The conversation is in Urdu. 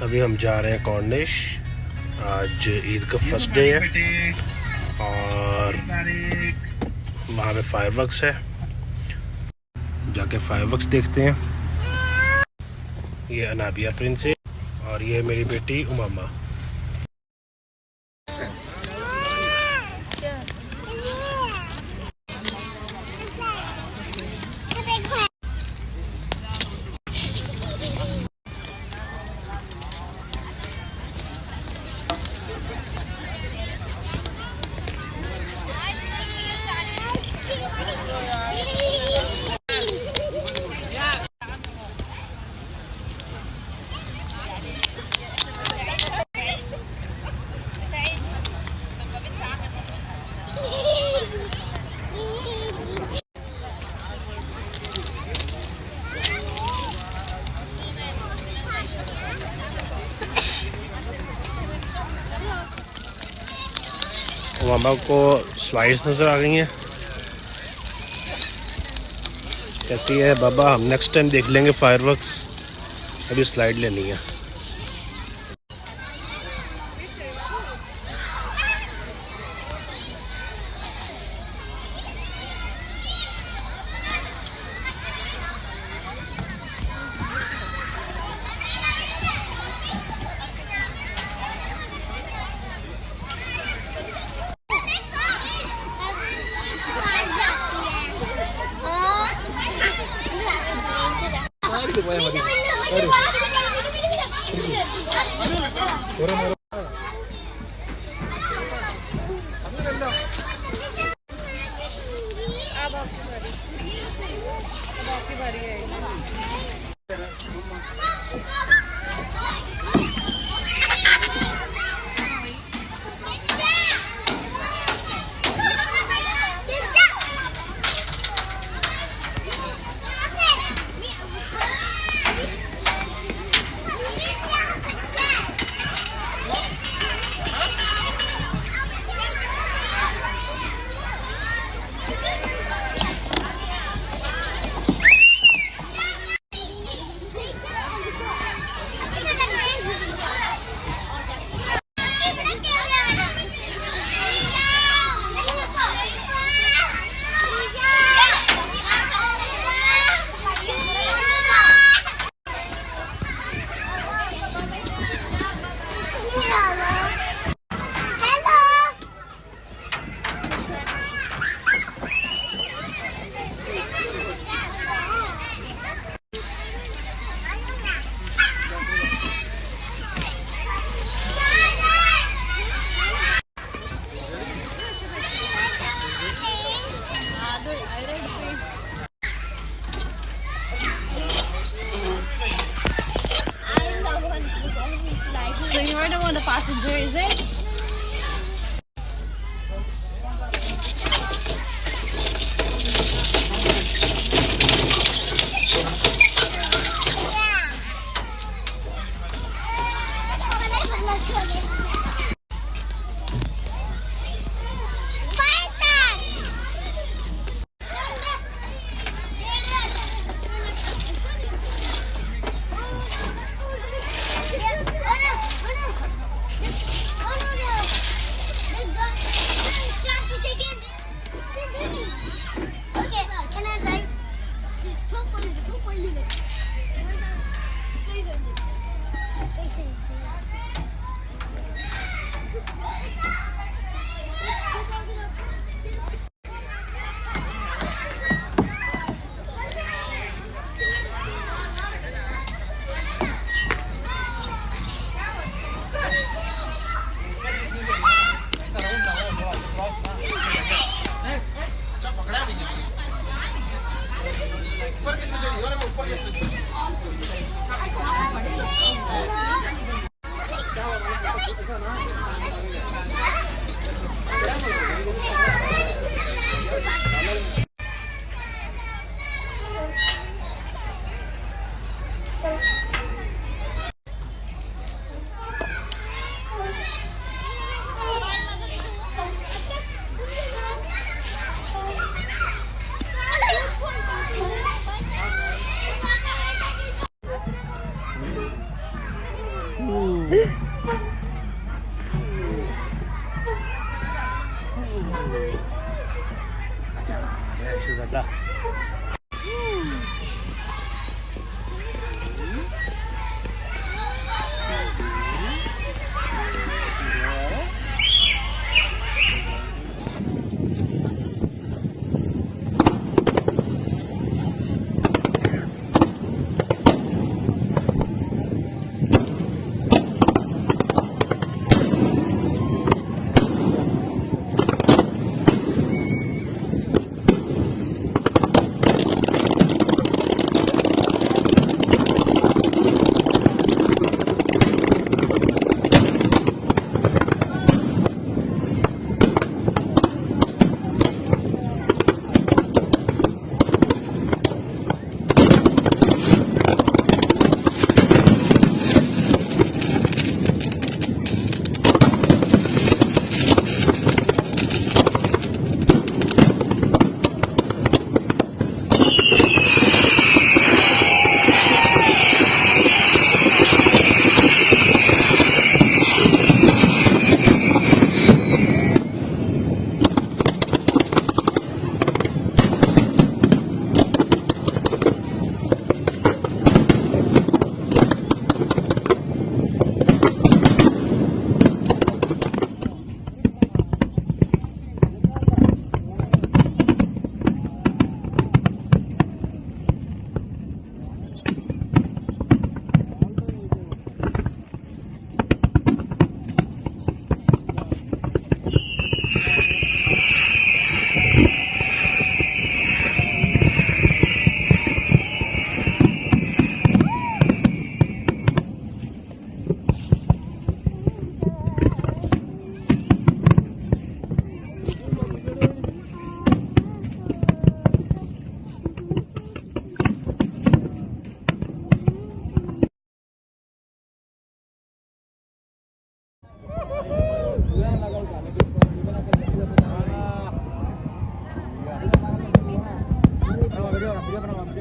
ابھی ہم جا رہے ہیں کارنش آج عید کا فرسٹ ڈے ہے۔ اور وہاں پہ فائر ورکس ہے۔ جا کے فائر ورکس دیکھتے ہیں۔ یہ انابیہ پرنس ہے اور یہ میری بیٹی اماما۔ ماما کو سلائڈس نظر آ گئی ہیں کہتی ہے بابا ہم نیکسٹ ٹائم دیکھ لیں گے فائر ورکس ابھی سلائڈ لینی ہے So seguidores,